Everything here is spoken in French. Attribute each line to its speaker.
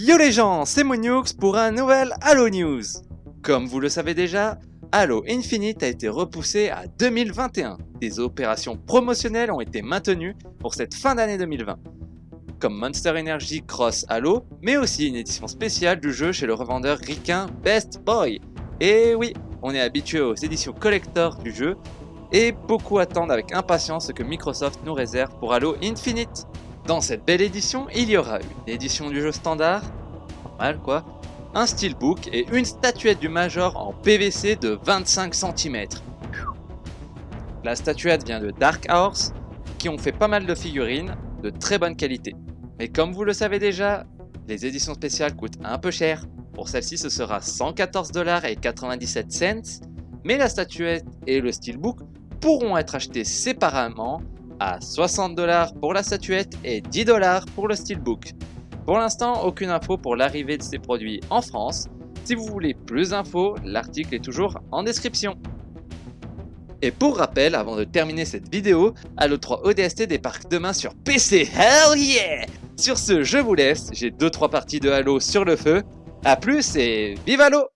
Speaker 1: Yo les gens, c'est Monioux pour un nouvel Halo News Comme vous le savez déjà, Halo Infinite a été repoussé à 2021. Des opérations promotionnelles ont été maintenues pour cette fin d'année 2020. Comme Monster Energy Cross Halo, mais aussi une édition spéciale du jeu chez le revendeur ricain Best Boy. Et oui, on est habitué aux éditions collector du jeu, et beaucoup attendent avec impatience ce que Microsoft nous réserve pour Halo Infinite. Dans cette belle édition, il y aura une édition du jeu standard, normal quoi, un steelbook et une statuette du Major en PVC de 25 cm. La statuette vient de Dark Horse, qui ont fait pas mal de figurines de très bonne qualité. Mais comme vous le savez déjà, les éditions spéciales coûtent un peu cher. Pour celle-ci, ce sera 114,97 cents, mais la statuette et le steelbook pourront être achetés séparément à 60$ pour la statuette et 10$ pour le steelbook. Pour l'instant, aucune info pour l'arrivée de ces produits en France. Si vous voulez plus d'infos, l'article est toujours en description. Et pour rappel, avant de terminer cette vidéo, Halo 3 ODST débarque demain sur PC, hell yeah Sur ce, je vous laisse, j'ai 2-3 parties de Halo sur le feu. A plus et vive Halo